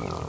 uh,